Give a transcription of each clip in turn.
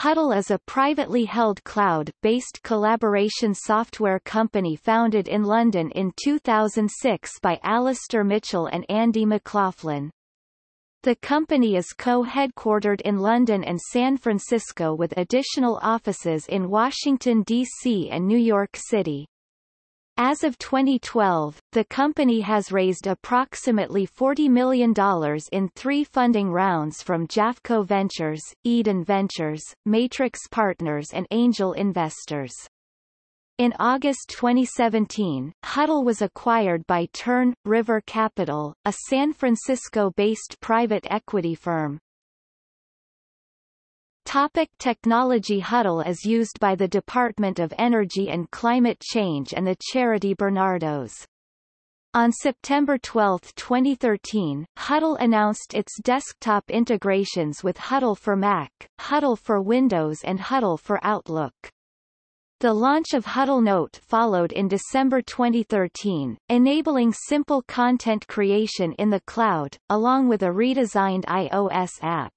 Huddle is a privately held cloud-based collaboration software company founded in London in 2006 by Alastair Mitchell and Andy McLaughlin. The company is co-headquartered in London and San Francisco with additional offices in Washington, D.C. and New York City. As of 2012, the company has raised approximately $40 million in three funding rounds from Jafco Ventures, Eden Ventures, Matrix Partners and angel investors. In August 2017, Huddle was acquired by Turn, River Capital, a San Francisco-based private equity firm. Topic technology Huddle is used by the Department of Energy and Climate Change and the charity Barnardo's. On September 12, 2013, Huddle announced its desktop integrations with Huddle for Mac, Huddle for Windows and Huddle for Outlook. The launch of Huddle Note followed in December 2013, enabling simple content creation in the cloud, along with a redesigned iOS app.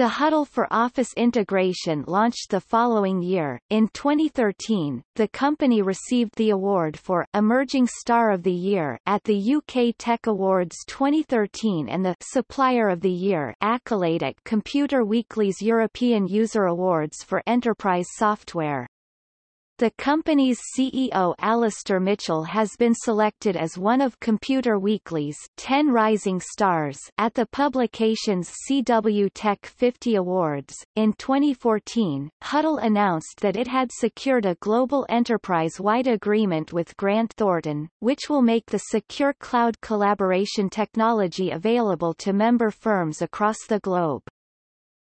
The Huddle for Office integration launched the following year. In 2013, the company received the award for Emerging Star of the Year at the UK Tech Awards 2013 and the Supplier of the Year accolade at Computer Weekly's European User Awards for Enterprise Software. The company's CEO Alastair Mitchell has been selected as one of Computer Weekly's 10 Rising Stars at the publication's CW Tech 50 Awards. In 2014, Huddle announced that it had secured a global enterprise-wide agreement with Grant Thornton, which will make the secure cloud collaboration technology available to member firms across the globe.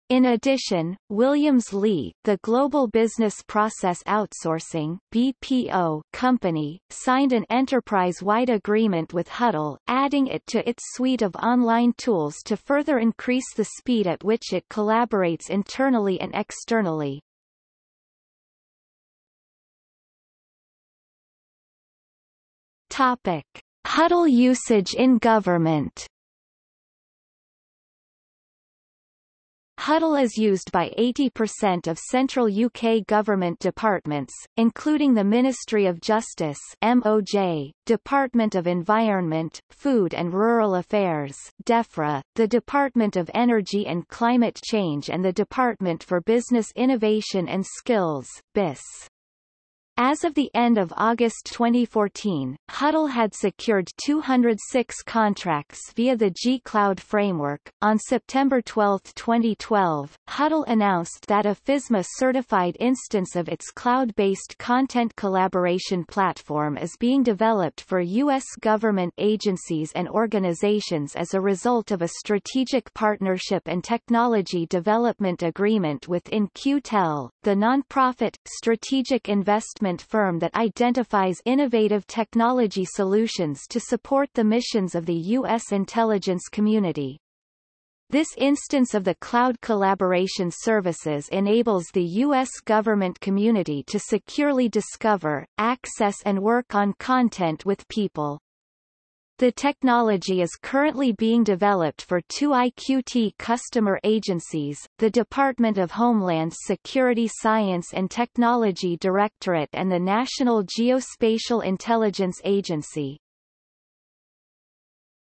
In addition, Williams-Lea, the global business process outsourcing BPO company, signed an enterprise-wide agreement with Huddle, adding it to its suite of online tools to further increase the speed at which it collaborates internally and externally. Topic: Huddle usage in government Huddle is used by 80% of central UK government departments, including the Ministry of Justice MOJ, Department of Environment, Food and Rural Affairs DEFRA, the Department of Energy and Climate Change and the Department for Business Innovation and Skills BIS. As of the end of August 2014, Huddle had secured 206 contracts via the G-Cloud framework. On September 12, 2012, Huddle announced that a FISMA-certified instance of its cloud-based content collaboration platform is being developed for U.S. government agencies and organizations as a result of a strategic partnership and technology development agreement with In-Q-Tel, the nonprofit, strategic investment development firm that identifies innovative technology solutions to support the missions of the U.S. intelligence community. This instance of the cloud collaboration services enables the U.S. government community to securely discover, access and work on content with people. The technology is currently being developed for two IQT customer agencies, the Department of Homeland Security Science and Technology Directorate and the National Geospatial Intelligence Agency.